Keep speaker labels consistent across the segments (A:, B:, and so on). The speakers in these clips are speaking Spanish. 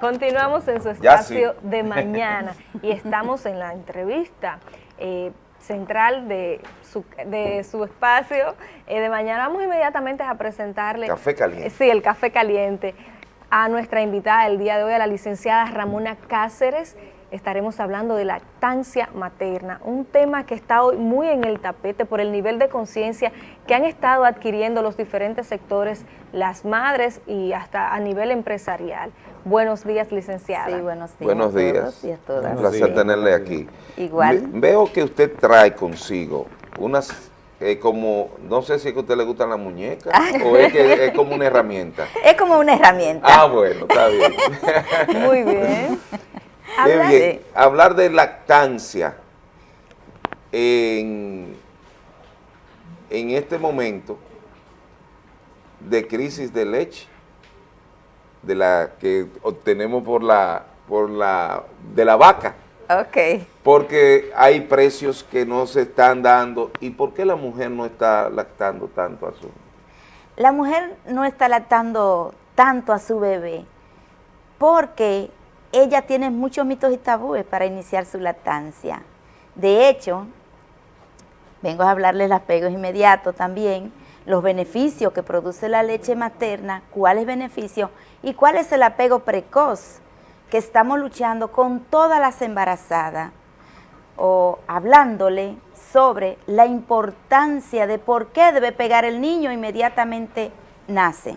A: Continuamos en su espacio de mañana y estamos en la entrevista eh, central de su, de su espacio eh, de mañana. Vamos inmediatamente a presentarle...
B: Café caliente.
A: sí, el café caliente a nuestra invitada el día de hoy, a la licenciada Ramona Cáceres, estaremos hablando de lactancia materna, un tema que está hoy muy en el tapete por el nivel de conciencia que han estado adquiriendo los diferentes sectores, las madres y hasta a nivel empresarial. Buenos días, licenciada.
C: Sí, buenos días.
B: Buenos días.
C: y a todas.
B: Un placer tenerle aquí.
C: Igual.
B: veo que usted trae consigo unas eh, como, no sé si es que a usted le gustan las muñecas o es que es como una herramienta.
C: Es como una herramienta.
B: Ah, bueno, está bien.
A: Muy bien.
B: Hablar de lactancia en, en este momento de crisis de leche, de la que obtenemos por la, por la, de la vaca.
C: Ok.
B: Porque hay precios que no se están dando. ¿Y por qué la mujer no está lactando tanto a su
C: La mujer no está lactando tanto a su bebé porque ella tiene muchos mitos y tabúes para iniciar su lactancia. De hecho, vengo a hablarles los apegos inmediatos también, los beneficios que produce la leche materna, cuáles beneficios y cuál es el apego precoz que estamos luchando con todas las embarazadas o hablándole sobre la importancia de por qué debe pegar el niño inmediatamente nace.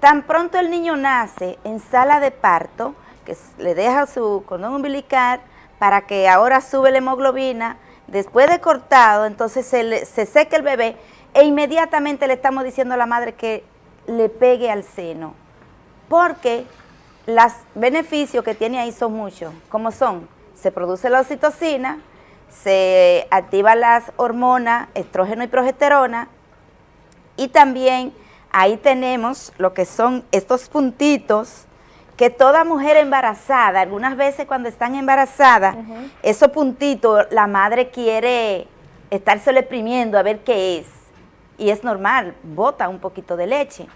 C: Tan pronto el niño nace en sala de parto, que le deja su cordón umbilical para que ahora sube la hemoglobina, después de cortado, entonces se, se seca el bebé e inmediatamente le estamos diciendo a la madre que le pegue al seno, porque los beneficios que tiene ahí son muchos, como son, se produce la oxitocina, se activa las hormonas, estrógeno y progesterona, y también ahí tenemos lo que son estos puntitos que toda mujer embarazada, algunas veces cuando están embarazadas, esos puntitos la madre quiere estarse exprimiendo a ver qué es. Y es normal, bota un poquito de leche.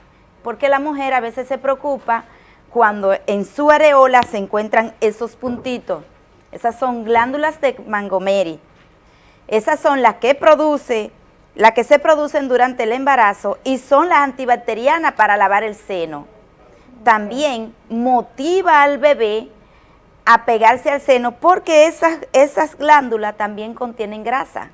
C: Porque la mujer a veces se preocupa cuando en su areola se encuentran esos puntitos. Esas son glándulas de Montgomery. Esas son las que produce, las que se producen durante el embarazo y son las antibacterianas para lavar el seno también motiva al bebé a pegarse al seno porque esas, esas glándulas también contienen grasa.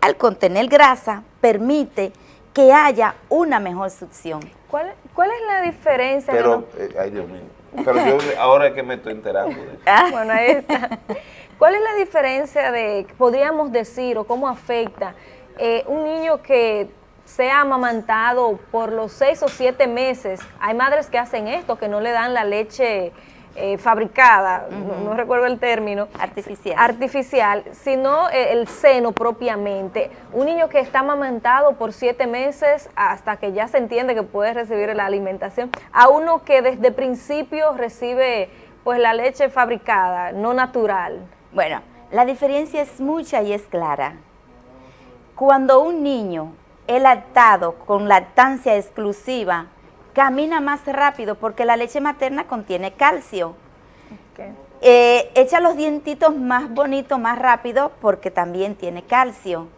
C: Al contener grasa, permite que haya una mejor succión.
A: ¿Cuál, cuál es la diferencia?
B: Pero, eh, ay Dios mío, pero yo ahora es que me estoy enterando. De
A: ah. Bueno, ahí está. ¿Cuál es la diferencia de, podríamos decir, o cómo afecta eh, un niño que sea amamantado por los seis o siete meses. Hay madres que hacen esto, que no le dan la leche eh, fabricada, no, recuerdo el término.
C: Artificial.
A: Artificial, sino eh, el seno propiamente. Un niño que está amamantado por siete meses hasta que ya se entiende que puede recibir la alimentación, a uno que desde principio recibe pues la leche fabricada, no natural.
C: Bueno, la diferencia es mucha y es clara. Cuando un niño el lactado con lactancia exclusiva camina más rápido porque la leche materna contiene calcio. Eh, echa los dientitos más bonitos, más rápido porque también tiene calcio.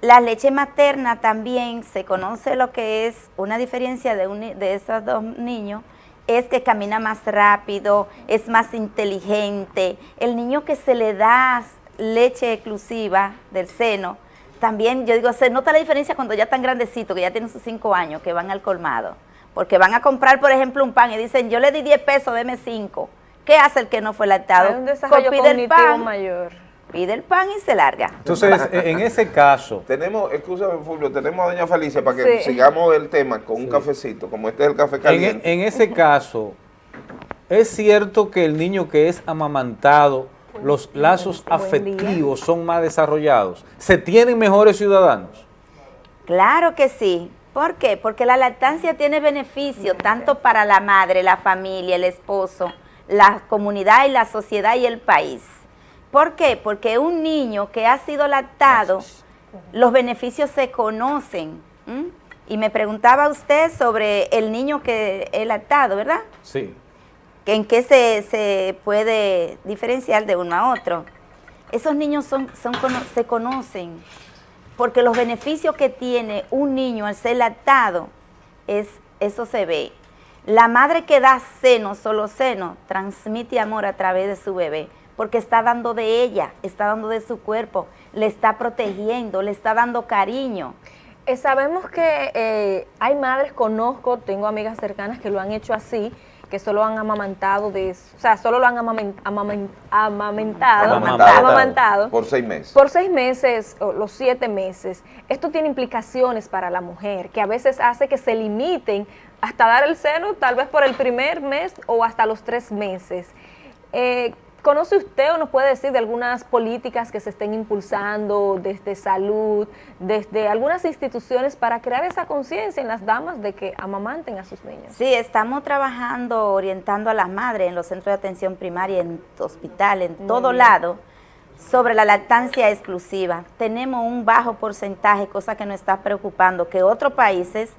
C: La leche materna también se conoce lo que es una diferencia de, de esos dos niños, es que camina más rápido, es más inteligente. El niño que se le da leche exclusiva del seno, también, yo digo, se nota la diferencia cuando ya están grandecitos, que ya tienen sus cinco años, que van al colmado. Porque van a comprar, por ejemplo, un pan y dicen, yo le di 10 pesos, deme 5. ¿Qué hace el que no fue lactado?
A: Hay un desarrollo pide el pan, mayor.
C: Pide el pan y se larga.
D: Entonces, en ese caso...
B: Tenemos, escúchame Fulvio, tenemos a doña Felicia para que sigamos el tema con un cafecito, como este es el café caliente.
D: En, en ese caso, ¿es cierto que el niño que es amamantado los lazos afectivos son más desarrollados? ¿Se tienen mejores ciudadanos?
C: Claro que sí. ¿Por qué? Porque la lactancia tiene beneficio tanto para la madre, la familia, el esposo, la comunidad y la sociedad y el país. ¿Por qué? Porque un niño que ha sido lactado, los beneficios se conocen. Y me preguntaba usted sobre el niño que es lactado, ¿verdad?
D: Sí.
C: En qué se, se puede diferenciar de uno a otro. Esos niños son, son, se conocen, porque los beneficios que tiene un niño al ser lactado, es, eso se ve. La madre que da seno, solo seno, transmite amor a través de su bebé, porque está dando de ella, está dando de su cuerpo, le está protegiendo, le está dando cariño.
A: Eh, sabemos que eh, hay madres, conozco, tengo amigas cercanas que lo han hecho así, que solo han amamantado, de, o sea, solo lo han amamentado, amamantado,
B: por seis meses.
A: Por seis meses, o los siete meses. Esto tiene implicaciones para la mujer, que a veces hace que se limiten hasta dar el seno, tal vez por el primer mes o hasta los tres meses. Eh, ¿Conoce usted o nos puede decir de algunas políticas que se estén impulsando desde salud, desde algunas instituciones para crear esa conciencia en las damas de que amamanten a sus niños?
C: Sí, estamos trabajando, orientando a las madres en los centros de atención primaria, en hospital, en todo lado, sobre la lactancia exclusiva. Tenemos un bajo porcentaje, cosa que nos está preocupando, que otros países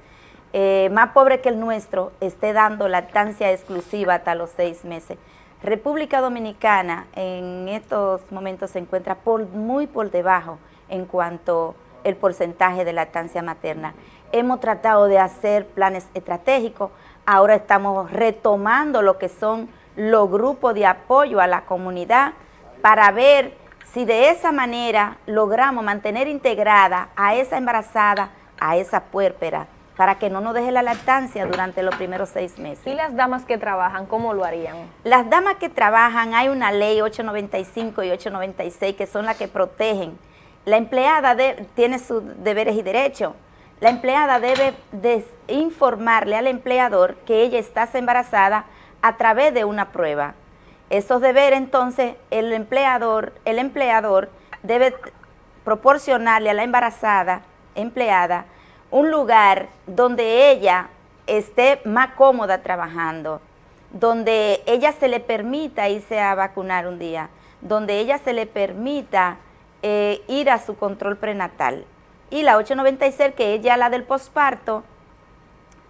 C: eh, más pobres que el nuestro esté dando lactancia exclusiva hasta los seis meses. República Dominicana en estos momentos se encuentra muy por debajo en cuanto el porcentaje de lactancia materna. Hemos tratado de hacer planes estratégicos, ahora estamos retomando lo que son los grupos de apoyo a la comunidad para ver si de esa manera logramos mantener integrada a esa embarazada, a esa puérpera, para que no nos deje la lactancia durante los primeros seis meses.
A: ¿Y las damas que trabajan, cómo lo harían?
C: Las damas que trabajan, hay una ley 895 y 896 que son las que protegen. La empleada tiene sus deberes y derechos. La empleada debe informarle al empleador que ella está embarazada a través de una prueba. Esos deberes, entonces, el empleador, el empleador debe proporcionarle a la embarazada, empleada, un lugar donde ella esté más cómoda trabajando, donde ella se le permita irse a vacunar un día, donde ella se le permita eh, ir a su control prenatal. Y la 896, que es ya la del posparto,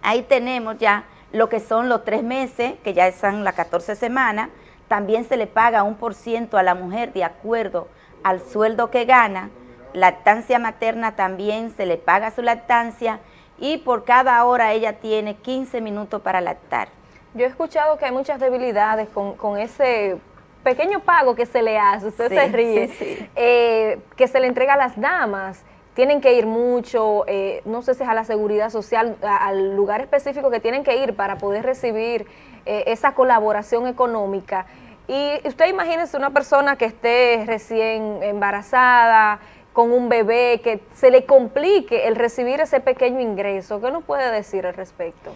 C: ahí tenemos ya lo que son los tres meses, que ya están las 14 semanas, también se le paga un por ciento a la mujer de acuerdo al sueldo que gana, lactancia materna también se le paga su lactancia y por cada hora ella tiene 15 minutos para lactar.
A: Yo he escuchado que hay muchas debilidades con, ese pequeño pago que se le hace, usted se ríe, eh, que se le entrega a las damas, tienen que ir mucho, eh, no sé si es a la seguridad social, al lugar específico que tienen que ir para poder recibir eh, esa colaboración económica. Y usted imagínese una persona que esté recién embarazada, con un bebé, que se le complique el recibir ese pequeño ingreso. ¿Qué nos puede decir al respecto?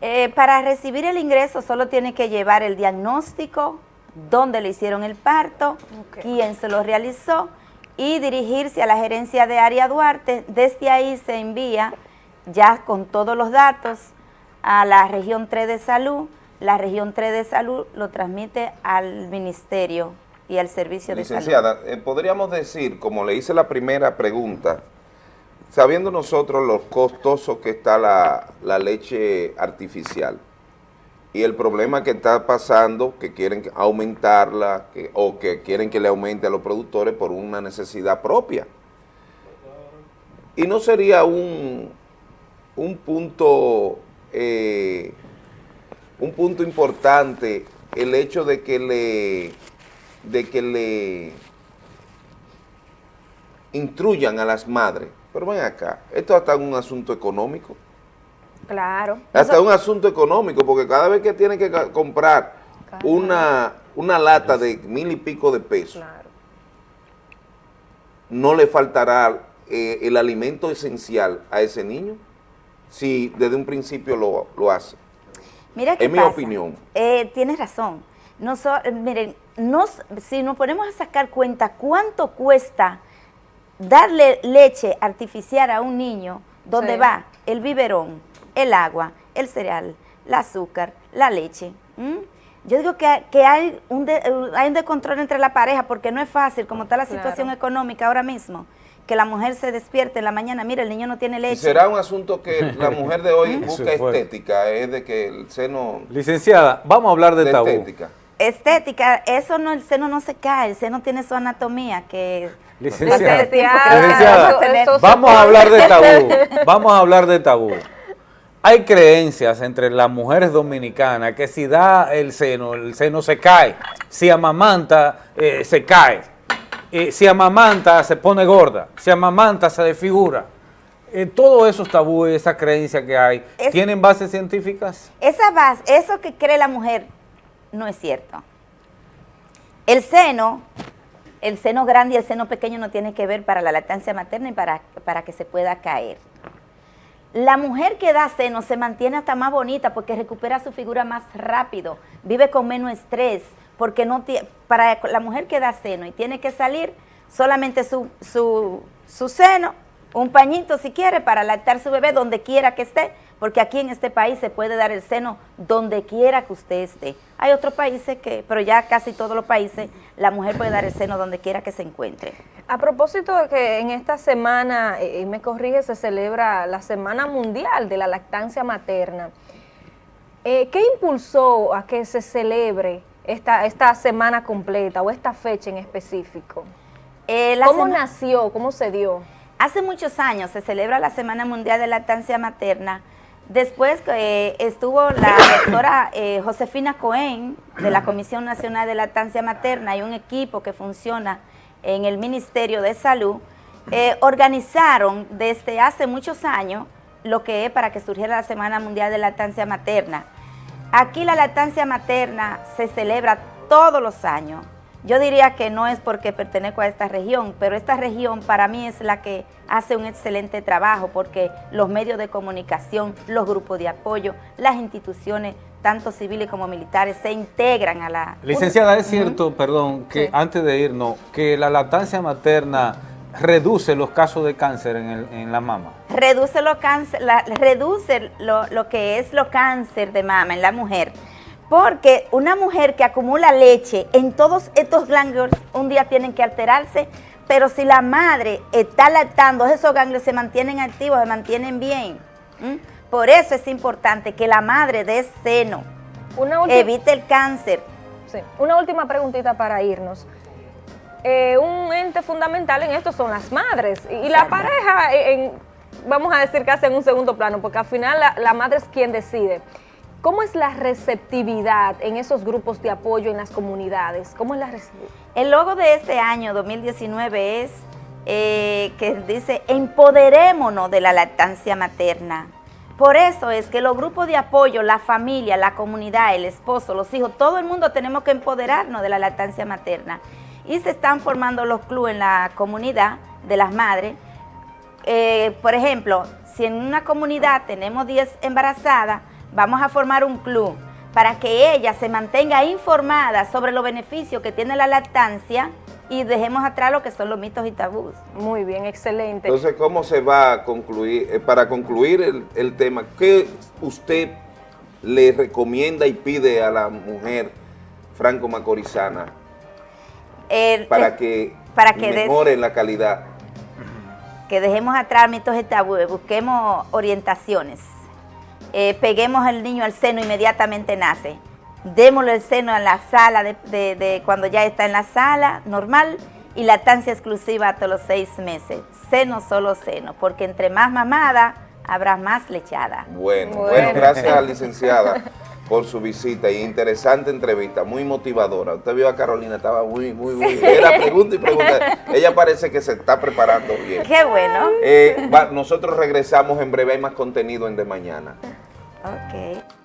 C: Eh, para recibir el ingreso solo tiene que llevar el diagnóstico, dónde le hicieron el parto, quién se lo realizó y dirigirse a la gerencia de área Duarte. Desde ahí se envía ya con todos los datos a la región 3 de salud. La región 3 de salud lo transmite al ministerio y al servicio de
B: salud. Licenciada, eh, podríamos decir, como le hice la primera pregunta, sabiendo nosotros lo costoso que está la, leche artificial y el problema que está pasando, que quieren aumentarla o que quieren que le aumente a los productores por una necesidad propia. Y no sería un, un punto eh, un punto importante el hecho de que le de que le instruyan a las madres. Pero ven acá, esto hasta un asunto económico.
A: Claro.
B: Hasta un asunto económico, porque cada vez que tiene que comprar una, una lata de mil y pico de pesos, no le faltará eh, el alimento esencial a ese niño si desde un principio lo, hace.
C: Mira es mi opinión. Eh, tienes razón. No miren, nos, si nos ponemos a sacar cuenta cuánto cuesta darle leche artificial a un niño, ¿dónde va el biberón, el agua, el cereal, el azúcar, la leche. Yo digo que, hay, un hay un descontrol entre la pareja porque no es fácil, como está la situación económica ahora mismo, que la mujer se despierte en la mañana, mira, el niño no tiene leche.
B: ¿Será un asunto que la mujer de hoy busca estética? Es de que el seno...
D: Licenciada, vamos a hablar de, tabú.
B: estética.
C: Estética, eso no, el seno no se cae, el seno tiene su anatomía que...
D: Licenciada, licenciada. vamos a hablar de tabú, vamos a hablar de tabú. Hay creencias entre las mujeres dominicanas que si da el seno, el seno se cae, si amamanta, eh, se cae, eh, si amamanta se pone gorda, si amamanta se desfigura. Eh, todos esos tabúes, esa creencia que hay, ¿tienen bases científicas?
C: Esa base, eso que cree la mujer no es cierto. El seno, el seno grande y el seno pequeño no tiene que ver para la lactancia materna y para, para que se pueda caer. La mujer que da seno se mantiene hasta más bonita porque recupera su figura más rápido, vive con menos estrés, porque no para la mujer que da seno y tiene que salir solamente su, su, su seno, un pañito si quiere para lactar su bebé donde quiera que esté, porque aquí en este país se puede dar el seno donde quiera que usted esté. Hay otros países que, pero ya casi todos los países, la mujer puede dar el seno donde quiera que se encuentre.
A: A propósito de que en esta semana, eh, y me corrige, se celebra la Semana Mundial de la Lactancia Materna. Eh, ¿Qué impulsó a que se celebre esta, esta semana completa o esta fecha en específico? Eh, ¿Cómo nació? ¿Cómo se dio?
C: Hace muchos años se celebra la Semana Mundial de Lactancia Materna Después eh, estuvo la doctora eh, Josefina Cohen de la Comisión Nacional de Lactancia Materna y un equipo que funciona en el Ministerio de Salud, eh, organizaron desde hace muchos años lo que es para que surgiera la Semana Mundial de Lactancia Materna. Aquí la lactancia materna se celebra todos los años. Yo diría que no es porque pertenezco a esta región, pero esta región para mí es la que hace un excelente trabajo porque los medios de comunicación, los grupos de apoyo, las instituciones, tanto civiles como militares, se integran a la...
D: Licenciada, es cierto, perdón, que antes de irnos, que la lactancia materna reduce los casos de cáncer en, la mama.
C: Reduce, lo, cáncer, reduce lo, lo que es lo cáncer de mama en la mujer porque una mujer que acumula leche en todos estos ganglios un día tienen que alterarse, pero si la madre está lactando, esos ganglios se mantienen activos, se mantienen bien. Por eso es importante que la madre dé seno, evite el cáncer.
A: Una última preguntita para irnos. Eh, un ente fundamental en esto son las madres y, la pareja, vamos a decir que en un segundo plano, porque al final la madre es quien decide. ¿Cómo es la receptividad en esos grupos de apoyo en las comunidades? ¿Cómo es la
C: El logo de este año 2019 es eh, que dice empoderémonos de la lactancia materna. Por eso es que los grupos de apoyo, la familia, la comunidad, el esposo, los hijos, todo el mundo tenemos que empoderarnos de la lactancia materna. Y se están formando los clubes en la comunidad de las madres. Eh, por ejemplo, si en una comunidad tenemos 10 embarazadas, vamos a formar un club para que ella se mantenga informada sobre los beneficios que tiene la lactancia y dejemos atrás lo que son los mitos y tabús.
A: Muy bien, excelente.
B: Entonces, ¿cómo se va a concluir? Eh, para concluir el, tema, ¿qué usted le recomienda y pide a la mujer franco-macorizana para, que
C: para que
B: mejore la calidad?
C: Que dejemos atrás mitos y tabúes, busquemos orientaciones. Eh, peguemos al niño al seno, inmediatamente nace. Démosle el seno en la sala, de, cuando ya está en la sala, normal, y lactancia exclusiva hasta los seis meses. Seno, solo seno, porque entre más mamada, habrá más lechada.
B: Bueno, bueno, gracias licenciada por su visita y interesante entrevista, muy motivadora. Usted vio a Carolina, estaba muy, muy, muy, era pregunta y pregunta. Ella parece que se está preparando bien.
C: Qué bueno.
B: Eh, nosotros regresamos en breve, hay más contenido en De Mañana.
C: Ok.